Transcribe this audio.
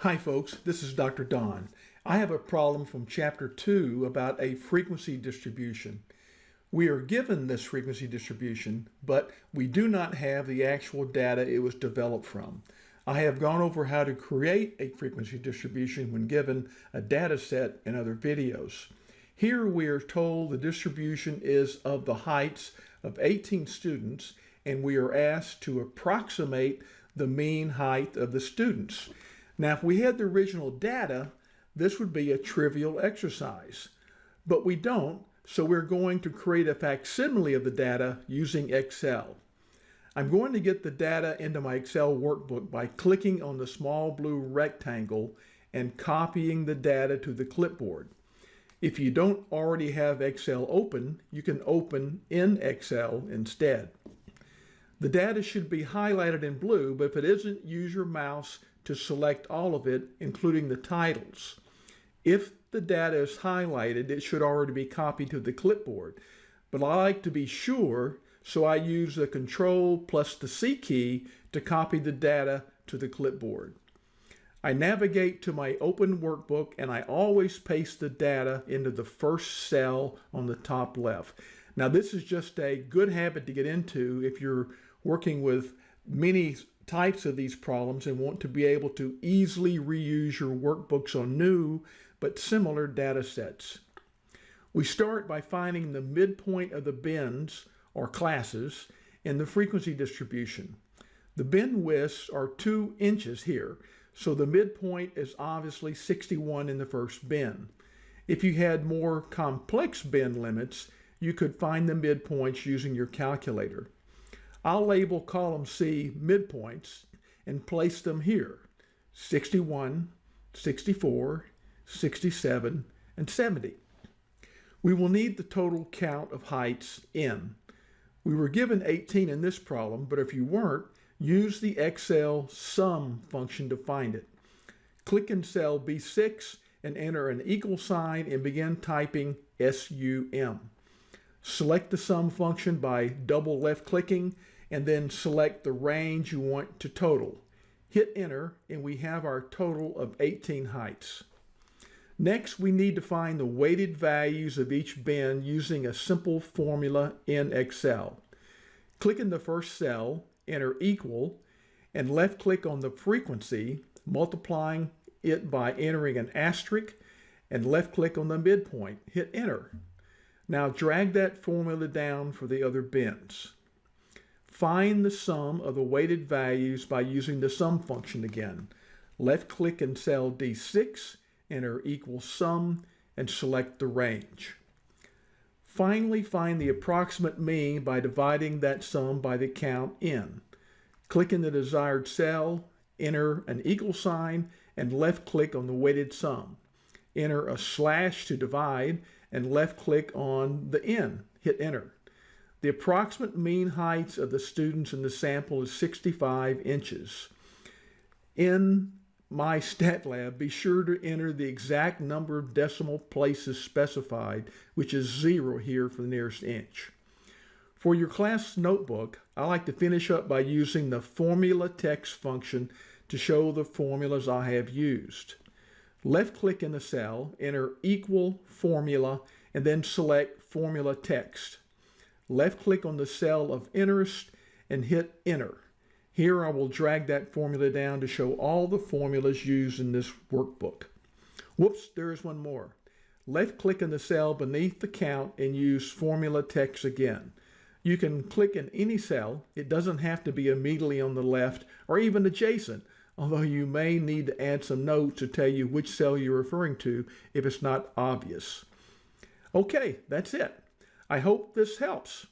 Hi folks, this is Dr. Don. I have a problem from chapter 2 about a frequency distribution. We are given this frequency distribution, but we do not have the actual data it was developed from. I have gone over how to create a frequency distribution when given a data set in other videos. Here we are told the distribution is of the heights of 18 students and we are asked to approximate the mean height of the students. Now, if we had the original data, this would be a trivial exercise, but we don't, so we're going to create a facsimile of the data using Excel. I'm going to get the data into my Excel workbook by clicking on the small blue rectangle and copying the data to the clipboard. If you don't already have Excel open, you can open in Excel instead. The data should be highlighted in blue, but if it isn't, use your mouse to select all of it, including the titles. If the data is highlighted, it should already be copied to the clipboard. But I like to be sure, so I use the Control plus the C key to copy the data to the clipboard. I navigate to my open workbook and I always paste the data into the first cell on the top left. Now this is just a good habit to get into if you're working with many types of these problems and want to be able to easily reuse your workbooks on new but similar data sets. We start by finding the midpoint of the bins or classes in the frequency distribution. The bin widths are two inches here, so the midpoint is obviously 61 in the first bin. If you had more complex bin limits, you could find the midpoints using your calculator. I'll label column C midpoints and place them here, 61, 64, 67, and 70. We will need the total count of heights n. We were given 18 in this problem, but if you weren't, use the Excel sum function to find it. Click in cell B6 and enter an equal sign and begin typing SUM. Select the sum function by double left clicking and then select the range you want to total. Hit enter and we have our total of 18 heights. Next, we need to find the weighted values of each bin using a simple formula in Excel. Click in the first cell, enter equal, and left click on the frequency, multiplying it by entering an asterisk, and left click on the midpoint. Hit enter. Now drag that formula down for the other bins. Find the sum of the weighted values by using the sum function again. Left click in cell D6, enter equal sum, and select the range. Finally, find the approximate mean by dividing that sum by the count n. Click in the desired cell, enter an equal sign, and left click on the weighted sum. Enter a slash to divide, and left click on the n. Hit enter. The approximate mean heights of the students in the sample is 65 inches. In MyStatLab, be sure to enter the exact number of decimal places specified, which is zero here for the nearest inch. For your class notebook, I like to finish up by using the formula text function to show the formulas I have used. Left click in the cell, enter equal formula, and then select formula text left click on the cell of interest and hit enter. Here I will drag that formula down to show all the formulas used in this workbook. Whoops, there is one more. Left click in the cell beneath the count and use formula text again. You can click in any cell. It doesn't have to be immediately on the left or even adjacent, although you may need to add some notes to tell you which cell you're referring to if it's not obvious. Okay, that's it. I hope this helps.